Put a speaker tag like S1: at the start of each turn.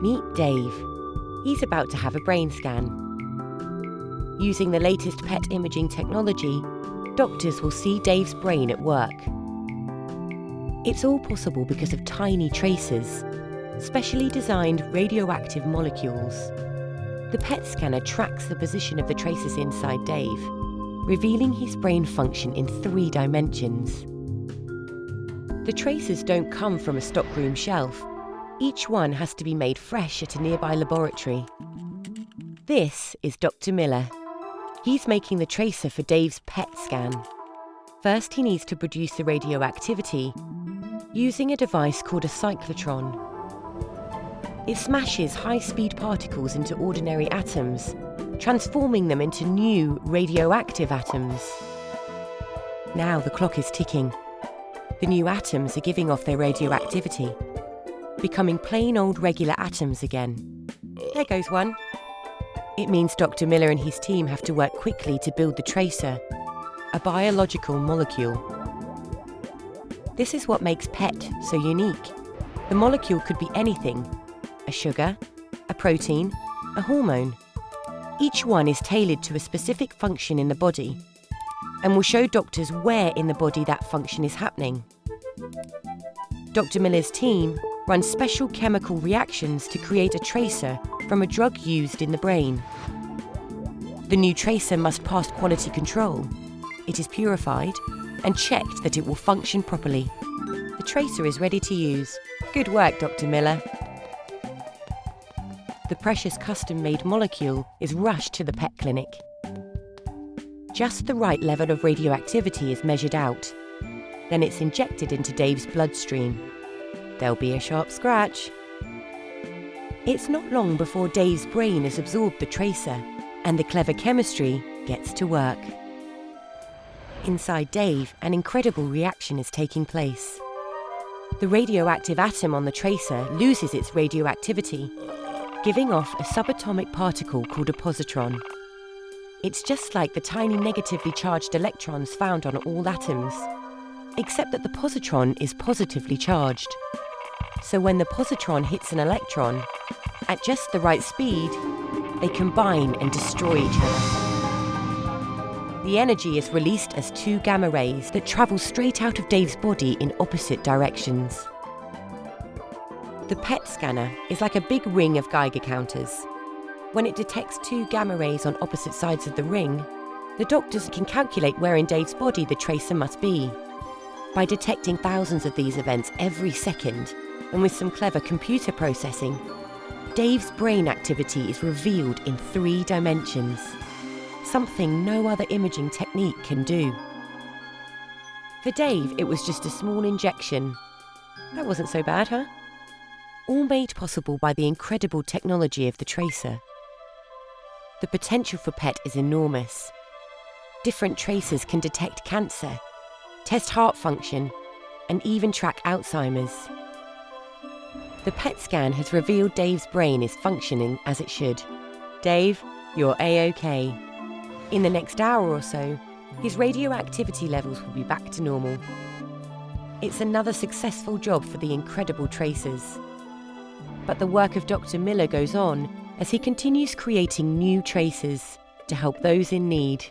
S1: Meet Dave. He's about to have a brain scan. Using the latest PET imaging technology, doctors will see Dave's brain at work. It's all possible because of tiny tracers, specially designed radioactive molecules. The PET scanner tracks the position of the tracers inside Dave, revealing his brain function in three dimensions. The tracers don't come from a stockroom shelf. Each one has to be made fresh at a nearby laboratory. This is Dr. Miller. He's making the tracer for Dave's PET scan. First, he needs to produce the radioactivity using a device called a cyclotron. It smashes high-speed particles into ordinary atoms, transforming them into new radioactive atoms. Now the clock is ticking. The new atoms are giving off their radioactivity, becoming plain old regular atoms again. There goes one. It means Dr. Miller and his team have to work quickly to build the tracer, a biological molecule. This is what makes PET so unique. The molecule could be anything a sugar, a protein, a hormone. Each one is tailored to a specific function in the body and will show doctors where in the body that function is happening. Dr. Miller's team runs special chemical reactions to create a tracer from a drug used in the brain. The new tracer must pass quality control. It is purified and checked that it will function properly. The tracer is ready to use. Good work, Dr. Miller. The precious custom-made molecule is rushed to the PET clinic. Just the right level of radioactivity is measured out. Then it's injected into Dave's bloodstream. There'll be a sharp scratch. It's not long before Dave's brain has absorbed the tracer and the clever chemistry gets to work. Inside Dave, an incredible reaction is taking place. The radioactive atom on the tracer loses its radioactivity, giving off a subatomic particle called a positron. It's just like the tiny negatively charged electrons found on all atoms, except that the positron is positively charged. So when the positron hits an electron, at just the right speed, they combine and destroy each other. The energy is released as two gamma rays that travel straight out of Dave's body in opposite directions. The PET scanner is like a big ring of Geiger counters. When it detects two gamma rays on opposite sides of the ring, the doctors can calculate where in Dave's body the tracer must be. By detecting thousands of these events every second, and with some clever computer processing, Dave's brain activity is revealed in three dimensions, something no other imaging technique can do. For Dave, it was just a small injection. That wasn't so bad, huh? All made possible by the incredible technology of the tracer. The potential for PET is enormous. Different tracers can detect cancer, test heart function, and even track Alzheimer's. The PET scan has revealed Dave's brain is functioning as it should. Dave, you're A-OK. In the next hour or so, his radioactivity levels will be back to normal. It's another successful job for the incredible tracers. But the work of Dr. Miller goes on as he continues creating new tracers to help those in need.